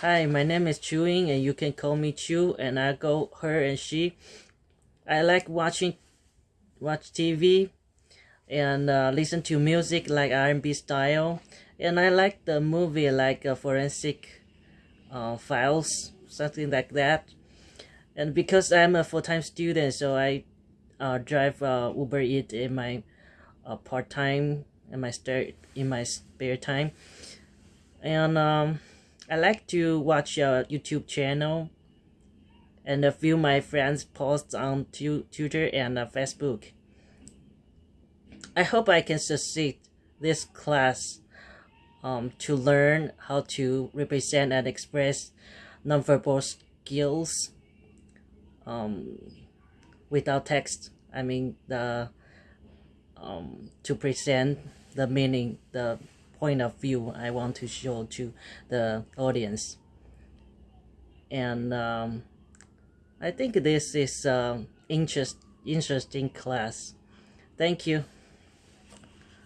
Hi, my name is Chewing, and you can call me Chew, and I go her and she. I like watching watch TV and uh, listen to music like R&B style, and I like the movie like uh, Forensic uh, Files, something like that. And because I'm a full-time student, so I uh, drive uh, Uber Eat in my uh, part-time in my spare in my spare time, and um, I like to watch a YouTube channel and uh, view my friends' posts on tu- Twitter and uh, Facebook. I hope I can succeed this class um, to learn how to represent and express nonverbal skills um, without text. I mean the um, to present the meaning, the point of view I want to show to the audience. And um, I think this is an interest, interesting class. Thank you.